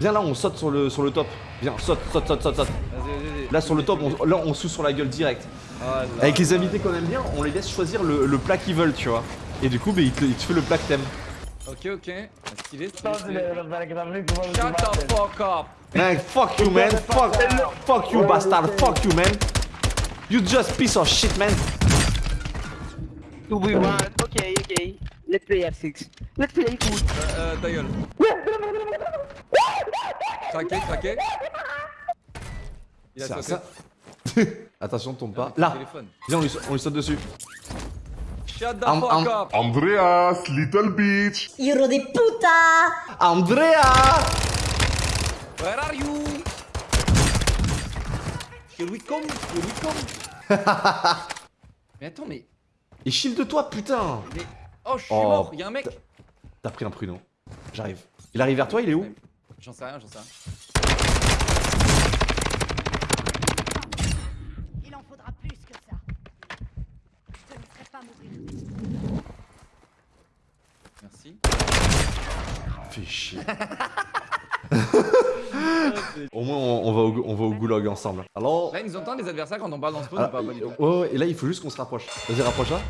Viens là, on saute sur le, sur le top. Viens, saute, saute, saute, saute, saute. Vas-y, vas-y. Là sur le top, on, là on sous sur la gueule direct. Ah, là, Avec les invités qu'on aime bien, on les laisse choisir le, le plat qu'ils veulent, tu vois. Et du coup, bah, il, te, il te fait le plat que t'aimes. Ok, ok. Stylé, stylé, Shut the fuck up. Man, fuck you, man. Fuck, fuck you, bastard. Fuck you, man. You just piece of shit, man. 2v1, ok, ok. Let's play R6. Let's play good. Euh, euh, ta gueule. Craqué, craqué. Il a Ça, sauté. ça. Attention, tombe pas. Là, viens, on lui, on lui saute dessus. Shut the fuck am- up. Andreas, little bitch. Hijo de puta! Andrea Where are you? Here we come, here we come. mais attends, mais. Et shield-toi, putain mais... Oh, je suis Oh, mort. Y'a un mec. T'as pris un pruneau. J'arrive. Il arrive vers toi, il est où? J'en sais rien, j'en sais rien. Il en faudra plus que ça. Je ne laisserai pas mourir. Merci. Fais chier. au moins, on, on va au, on va au goulag ensemble. Alors... Là, ils nous entendent les adversaires quand on parle dans ce spawn Ah, ou pas, pas du tout. ouais, ouais, et là, il faut juste qu'on se rapproche. Vas-y, rapproche-là.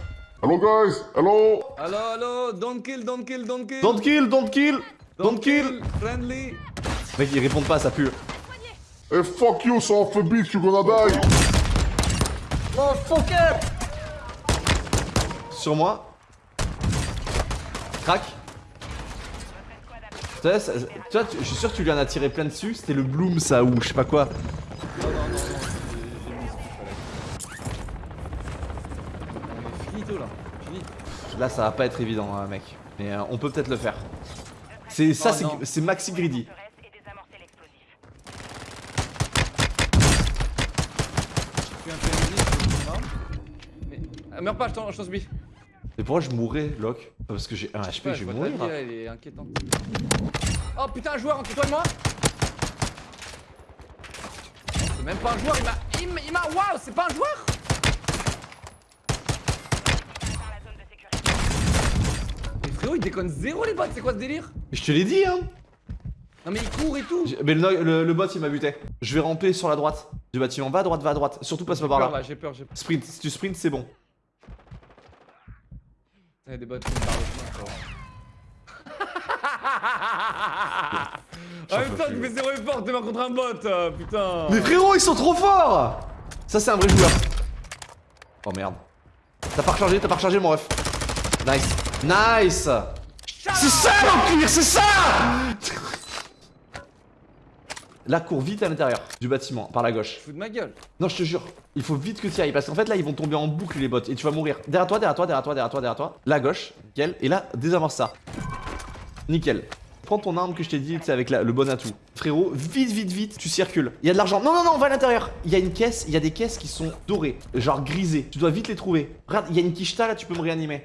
Hello guys, hello. Allo, allo, don't kill, don't kill, don't kill. Don't kill, don't kill Don't kill Friendly. Mec, ils répondent pas, ça pue. Hey, fuck you, son of a bitch, you gonna die. Oh, fuck it Sur moi. Crac. Tu vois, ça- tu vois, tu- je suis sûr que tu lui en as tiré plein dessus. C'était le Bloom, ça, ou je sais pas quoi. Non, non, non, non, finito là, fini. Là, ça va pas être évident, hein, mec. Mais euh, on peut peut-être le faire. C'est ça, Oh, c'est- Maxi Greedy. Ah, meurs pas, je t'en supplie. Mais pourquoi je mourrais, Locke Parce que j'ai un HP, je vais mourir. vie, là, elle est inquiétante. Oh putain, un joueur entre toi et moi C'est même pas un joueur. Il m'a- il m'a. Waouh, c'est pas un joueur Mais frérot, il déconne zéro les bots, c'est quoi ce délire? Mais je te l'ai dit, hein Non mais il court et tout Mais le, le- le bot, il m'a buté. Je vais ramper sur la droite du bâtiment. Va à droite, va à droite. Surtout passe pas par là. là, j'ai peur, j'ai peur. Sprint, si tu sprints, c'est bon. Il y a des bots qui me parlent. En même temps, tu fais zéro effort, t'es mort contre un bot, euh, putain Mais frérot, ils sont trop forts Ça, c'est un vrai joueur. Oh merde. T'as pas rechargé, t'as pas rechargé, mon ref. Nice. Nice C'est ça, l'empire, c'est ça Là, cours vite à l'intérieur du bâtiment, par la gauche. Fous de ma gueule Non, je te jure, il faut vite que tu y ailles parce qu'en fait là ils vont tomber en boucle les bots et tu vas mourir. Derrière toi, derrière toi, derrière toi, derrière toi, derrière toi. À gauche, nickel. Et là, désamorce ça. Nickel. Prends ton arme que je t'ai dit, tu sais, avec la- le bon atout. Frérot, vite, vite, vite, tu circules. Il y a de l'argent. Non, non, non, on va à l'intérieur. Il y a une caisse, il y a des caisses qui sont dorées, genre grisées. Tu dois vite les trouver. Regarde, il y a une quicheta là, tu peux me réanimer.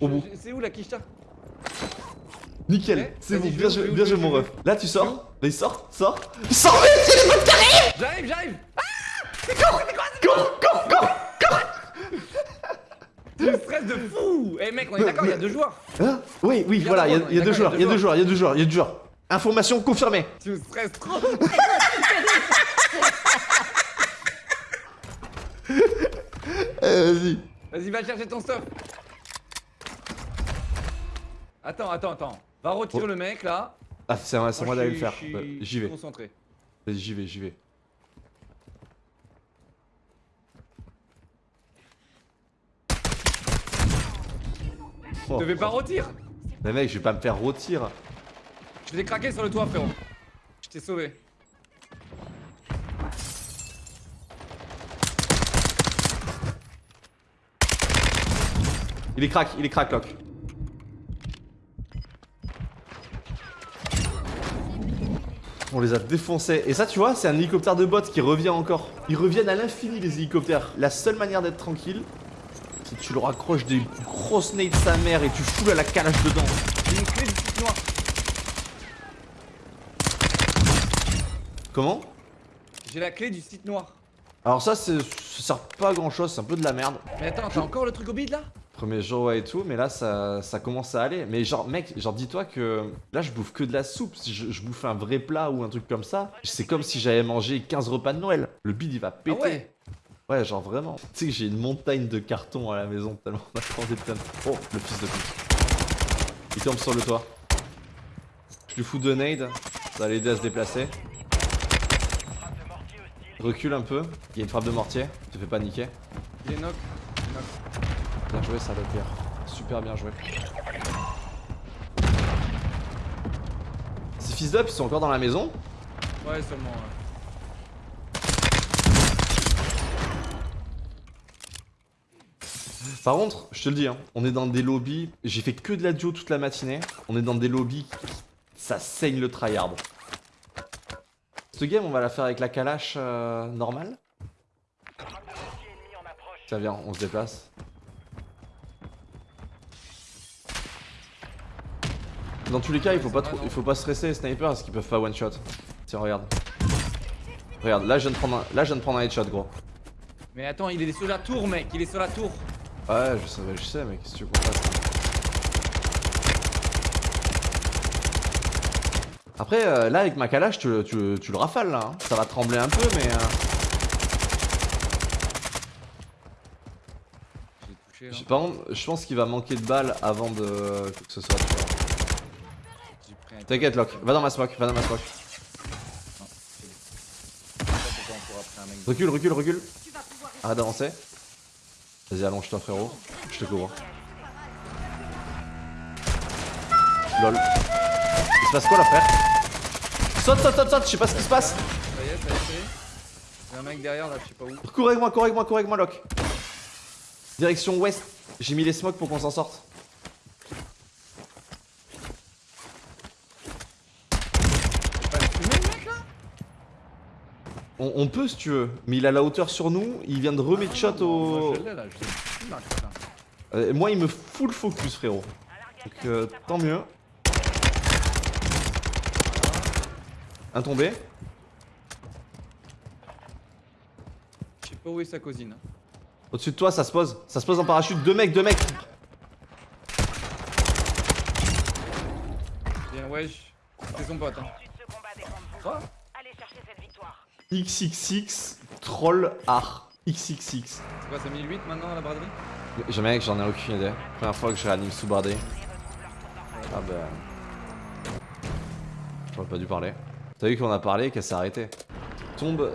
Au bout. C'est où la quicheta Nickel, Ouais, c'est bon, bien joué, bien joué mon ref. Là tu sors, vas-y sors, sors. Sors vite, il y a des bots qui arrivent. J'arrive, j'arrive. Cours, cours, cours Tu me stresses de fou. Eh mec, on est d'accord, il y a deux joueurs. Hein? Oui, oui, voilà, il y, a- il deux joueurs, il y a deux joueurs, il y a deux joueurs, il y a deux joueurs. Information confirmée. Tu me stresses trop. Euh, vas-y. Vas-y, va chercher ton stuff Attends, attends, attends. Va retirer le mec là. Ah, c'est à moi je d'aller le faire. je J'y vais. Concentré. Vas-y, j'y vais, j'y vais. Oh. Je devais pas retirer Mais mec, je vais pas me faire rôtir. Je l'ai craqué sur le toit, frérot. Je t'ai sauvé. Il est crack, il est crack, Lock. On les a défoncés. Et ça, tu vois, c'est un hélicoptère de bot qui revient encore. Ils reviennent à l'infini, les hélicoptères. La seule manière d'être tranquille, c'est que tu leur accroches des grosses nades de sa mère et tu fous à la calage dedans. J'ai une clé du site noir. Comment? J'ai la clé du site noir. Alors ça, ça sert pas à grand chose, c'est un peu de la merde. Mais attends, t'as encore le truc au bide là? Premier jour ouais et tout, mais là ça, ça commence à aller. Mais genre mec, genre dis-toi que là je bouffe que de la soupe. Si je, je bouffe un vrai plat ou un truc comme ça, c'est comme si j'avais mangé 15 repas de Noël. Le bide il va péter. Ah ouais Ouais, genre vraiment. Tu sais que j'ai une montagne de cartons à la maison tellement on a de. Oh, le fils de pute. Il tombe sur le toit. Je lui fous deux nades, ça va l'aider à se déplacer. Recule un peu, il y a une frappe de mortier, te fais pas niquer. Il est knock. Bien joué, ça va pierre. Super bien joué. Ces fils d'up, ils sont encore dans la maison Ouais, seulement. ouais. Par contre, je te le dis, hein, on est dans des lobbies. J'ai fait que de la duo toute la matinée. On est dans des lobbies. Ça saigne le tryhard. Cette game, on va la faire avec la calache euh, normale. Tiens, viens, on se déplace. Dans tous les cas, il faut pas trop, il faut pas stresser les snipers parce qu'ils peuvent pas one shot. Tiens, regarde. Regarde, là je viens de prendre un, là je viens de prendre un headshot, gros. Mais attends, il est sur la tour, mec. Il est sur la tour. Ouais, je sais, je sais, mec, qu'est-ce que tu fasse Après, euh, là, avec ma calage, tu, tu, tu le rafales, là. hein. Ça va trembler un peu, mais... euh, J'ai touché là. j'ai- par contre, je pense qu'il va manquer de balles avant de... que ce soit... tu vois. J'ai pris un. T'inquiète, Locke. Va dans ma smoke, va dans ma smoke. Recule, recule, recule. Arrête d'avancer. Vas-y, allonge-toi, frérot. Je te couvre. Lol. Il se passe quoi, là, frère? Saute, saute, saute, saute, je sais pas ce qui se passe. Ça y est, ça y est, ça y est. Il y a un mec derrière là, je sais pas où. Cours avec moi, cours avec moi, cours avec moi, Locke. Direction ouest. J'ai mis les smokes pour qu'on s'en sorte. Pas le fumer, le mec là On, on peut si tu veux, mais il a la hauteur sur nous. Il vient de remettre shot au. Marque, là. Euh, moi, il me full focus, frérot. Donc, euh, tant mieux. Un tombé. Je sais pas où est sa cousine. hein. Au-dessus de toi, ça se pose. Ça se pose en parachute. Deux mecs, deux mecs. Viens, wesh. C'est son pote. Hein. Quoi? XXX Troll Art. XXX. C'est quoi, c'est 1008 maintenant à la braderie? Jamais mec, j'en ai aucune idée. Première fois que je réanime sous bardé. Ah bah. J'aurais pas dû parler. T'as vu qu'on a parlé et qu'elle s'est arrêtée. Tombe.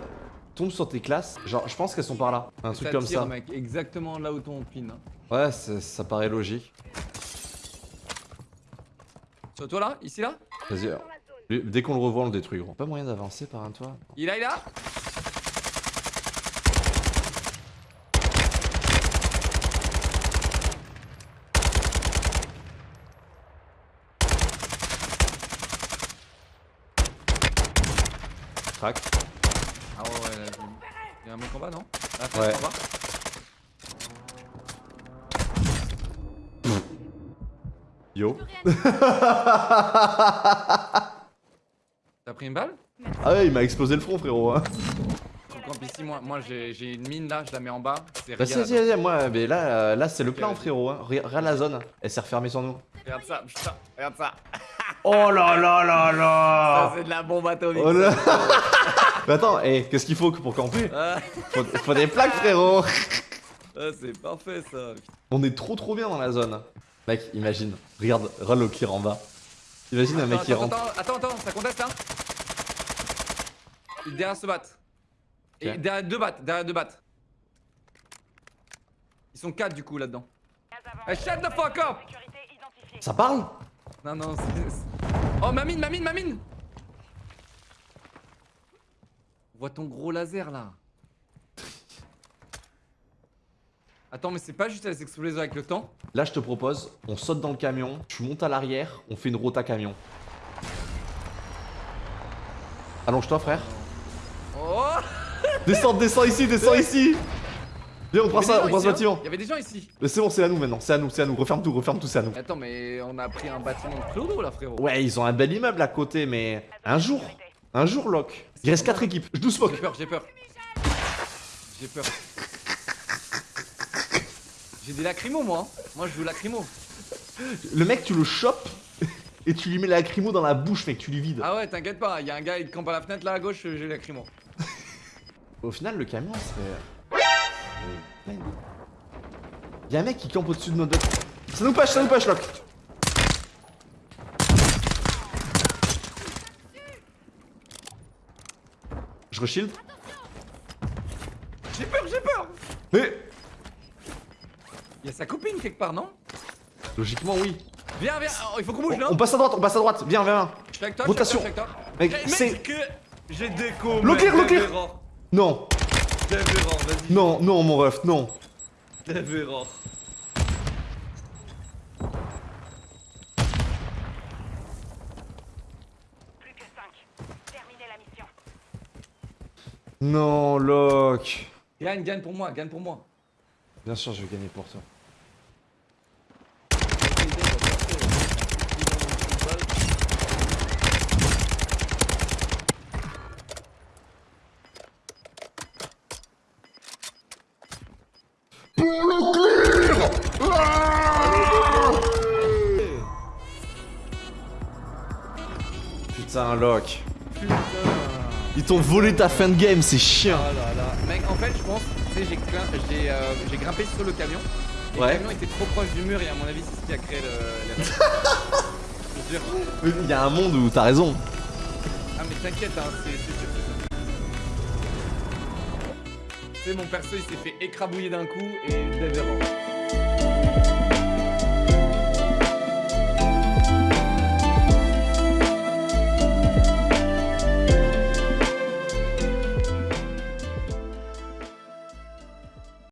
Tombe sur tes classes. Genre, je pense qu'elles sont par là. Un truc comme tire, ça. mec, exactement là où ton pin. hein. Ouais, c'est- ça paraît logique. Sur toi là? Ici là? Vas-y. Dès qu'on le revoit, on le détruit, gros. Pas moyen d'avancer par un toit. Il est là Crac. Ah ouais, ouais, là, il y a un mec en bas, non? Là, Ouais. en bas Yo. T'as pris une balle? Ah ouais, il m'a explosé le front, frérot. Hein. Faut camp ici, moi, moi j'ai une mine là, je la mets en bas. Bah, si, si, si, moi, mais là, euh, là c'est le plan, frérot. Hein. Regarde la zone. Elle s'est refermée sur nous. Regarde ça, putain, regarde ça. Oh là là là là c'est de la bombe atomique. Oh là Mais attends, eh, qu'est-ce qu'il faut pour camper? Ah, faut, faut des plaques, frérot ah, c'est parfait ça. On est trop trop bien dans la zone. Mec, imagine. Regarde, Rallo qui en bas. Imagine un mec qui rentre. attends, attends, attends, ça conteste là Il est Derrière ce bat. Et Ok. derrière deux battes, derrière deux battes. Ils sont quatre du coup là-dedans. Hey, shut the fuck up Ça parle? Non, non, c'est... Oh, ma mine, ma mine, ma mine On voit ton gros laser là. Attends, mais c'est pas juste elle s'exploser avec le temps Là, je te propose, on saute dans le camion, tu montes à l'arrière, on fait une rota camion. Allonge-toi, frère. Descends, descends ici, descends ici Viens, on prend ça, on prend ce ici, hein. bâtiment. Il y avait des gens ici. Mais c'est bon, c'est à nous maintenant, c'est à nous, c'est à nous. Referme tout, referme tout, c'est à nous. Attends, mais on a pris un bâtiment de clodo là, frérot. Ouais, ils ont un bel immeuble à côté, mais un jour, un jour, Locke. Il reste 4 équipes, je nous J'ai smoke. peur, j'ai peur. J'ai peur. J'ai des lacrymos moi. hein. Moi je joue lacrymo. Le mec, tu le chopes et tu lui mets la lacrymo dans la bouche, mec, tu lui vides. Ah ouais, t'inquiète pas, il y a un gars il campe à la fenêtre là à gauche, j'ai lacrymo. Au final, le camion, c'est. Y'a un mec qui campe au-dessus de notre. Ça nous push, ça nous push, Lock. Je reshield. J'ai peur, j'ai peur Mais Il y a sa copine quelque part, non? Logiquement, oui. Viens, viens, oh, il faut qu'on bouge là On, on passe à droite, on passe à droite. Viens, viens, viens. Je suis avec toi, Rotation. je suis avec toi, je Mec, c'est- que j'ai déco. Low clear, clear. Non, Dev error, vas-y. non, non, mon ref, non. Dev error. Plus que 5. Terminez la mission. Non, Lock. Gagne, gagne pour moi, gagne pour moi. Bien sûr, je vais gagner pour toi. Pour le clear Ah Putain, Lock. Ils t'ont volé ta fin de game, c'est chiant. Oh là là. Mec, en fait, je pense, tu sais, j'ai euh, grimpé sur le camion. Et Ouais. le camion était trop proche du mur et à mon avis, c'est ce qui a créé le. Il y a un monde où t'as raison. Ah, mais t'inquiète, hein, c'est sûr. Mon perso, il s'est fait écrabouiller d'un coup et Dev error.